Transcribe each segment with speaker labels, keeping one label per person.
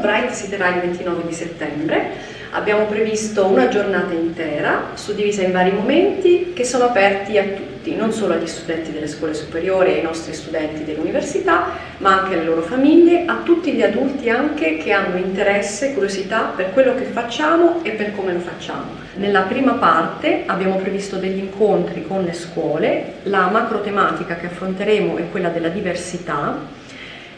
Speaker 1: Bright si terrà il 29 di settembre, abbiamo previsto una giornata intera suddivisa in vari momenti che sono aperti a tutti, non solo agli studenti delle scuole superiori, ai nostri studenti dell'università, ma anche alle loro famiglie, a tutti gli adulti anche che hanno interesse e curiosità per quello che facciamo e per come lo facciamo. Nella prima parte abbiamo previsto degli incontri con le scuole, la macro tematica che affronteremo è quella della diversità,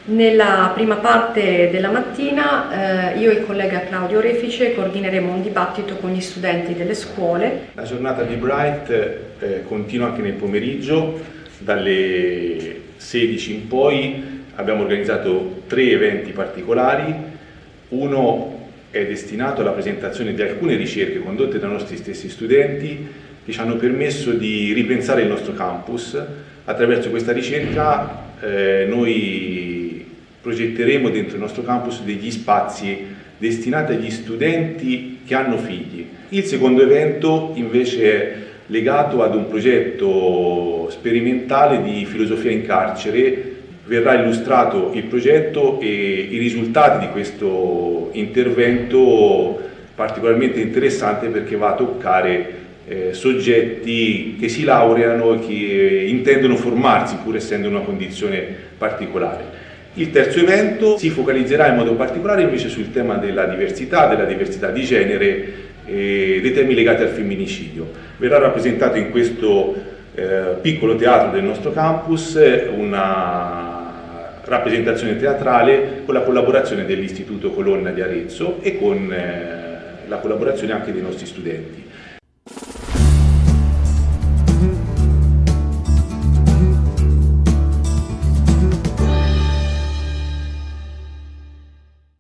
Speaker 1: nella prima parte della mattina eh, io e il collega Claudio Refice coordineremo un dibattito con gli studenti delle scuole.
Speaker 2: La giornata di Bright eh, continua anche nel pomeriggio, dalle 16 in poi abbiamo organizzato tre eventi particolari, uno è destinato alla presentazione di alcune ricerche condotte dai nostri stessi studenti che ci hanno permesso di ripensare il nostro campus. Attraverso questa ricerca eh, noi progetteremo dentro il nostro campus degli spazi destinati agli studenti che hanno figli. Il secondo evento invece è legato ad un progetto sperimentale di filosofia in carcere. Verrà illustrato il progetto e i risultati di questo intervento particolarmente interessante perché va a toccare eh, soggetti che si laureano e che intendono formarsi pur essendo in una condizione particolare. Il terzo evento si focalizzerà in modo particolare invece sul tema della diversità, della diversità di genere e dei temi legati al femminicidio. Verrà rappresentato in questo eh, piccolo teatro del nostro campus una rappresentazione teatrale con la collaborazione dell'Istituto Colonna di Arezzo e con eh, la collaborazione anche dei nostri studenti.